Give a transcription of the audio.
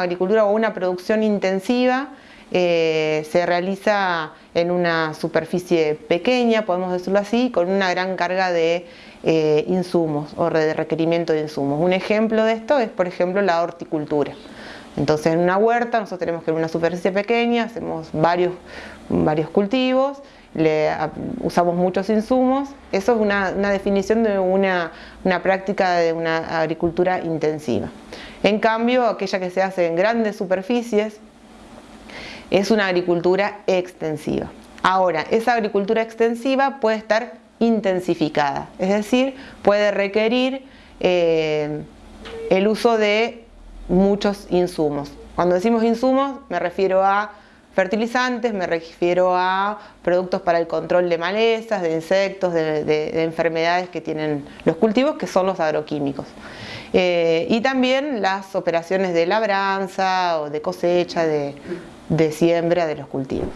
agricultura o una producción intensiva eh, se realiza en una superficie pequeña, podemos decirlo así, con una gran carga de eh, insumos o de requerimiento de insumos. Un ejemplo de esto es, por ejemplo, la horticultura. Entonces, en una huerta nosotros tenemos que en una superficie pequeña, hacemos varios, varios cultivos, le, usamos muchos insumos. Eso es una, definición de una, una práctica de una agricultura intensiva. En cambio, aquella que se hace en grandes superficies, es una agricultura extensiva. Ahora, esa agricultura extensiva puede estar intensificada, es decir, puede requerir eh, el uso de muchos insumos. Cuando decimos insumos me refiero a fertilizantes, me refiero a productos para el control de malezas, de insectos, de, enfermedades que tienen los cultivos, que son los agroquímicos. Eh, y también las operaciones de labranza o de cosecha, de, de siembra de los cultivos.